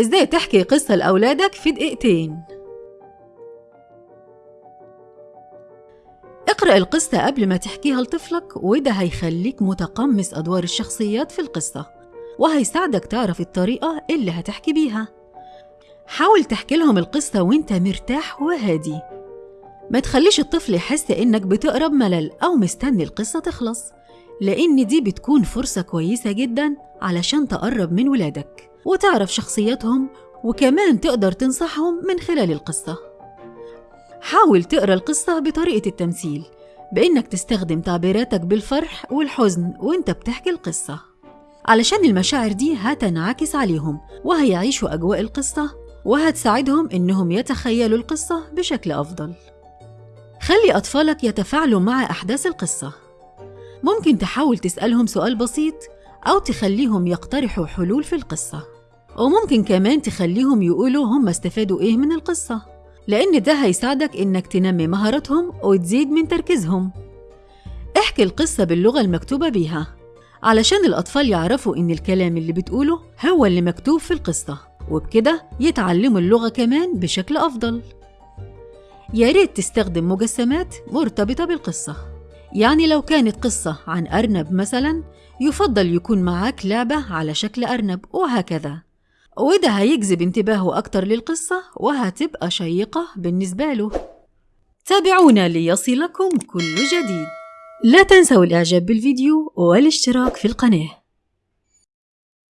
إزاي تحكي قصة لأولادك في دقيقتين؟ اقرأ القصة قبل ما تحكيها لطفلك وده هيخليك متقمص أدوار الشخصيات في القصة وهيساعدك تعرف الطريقة اللي هتحكي بيها. حاول تحكي لهم القصة وانت مرتاح وهادي. ما تخليش الطفل يحس إنك بتقرب ملل أو مستني القصة تخلص. لأن دي بتكون فرصة كويسة جدا علشان تقرب من ولادك وتعرف شخصياتهم وكمان تقدر تنصحهم من خلال القصة. حاول تقرأ القصة بطريقة التمثيل بإنك تستخدم تعبيراتك بالفرح والحزن وإنت بتحكي القصة. علشان المشاعر دي هتنعكس عليهم وهيعيشوا أجواء القصة وهتساعدهم إنهم يتخيلوا القصة بشكل أفضل. خلي أطفالك يتفاعلوا مع أحداث القصة. ممكن تحاول تسألهم سؤال بسيط أو تخليهم يقترحوا حلول في القصة. وممكن كمان تخليهم يقولوا هم استفادوا إيه من القصة لأن ده هيساعدك إنك تنمي مهاراتهم وتزيد من تركيزهم. احكي القصة باللغة المكتوبة بيها علشان الأطفال يعرفوا إن الكلام اللي بتقوله هو اللي مكتوب في القصة وبكده يتعلموا اللغة كمان بشكل أفضل. يا ريت تستخدم مجسمات مرتبطة بالقصة. يعني لو كانت قصة عن أرنب مثلا يفضل يكون معاك لعبة على شكل أرنب وهكذا. وده هيجذب انتباهه أكتر للقصة وهتبقى شيقة بالنسبة له. تابعونا ليصلكم كل جديد. لا تنسوا الإعجاب بالفيديو والاشتراك في القناة.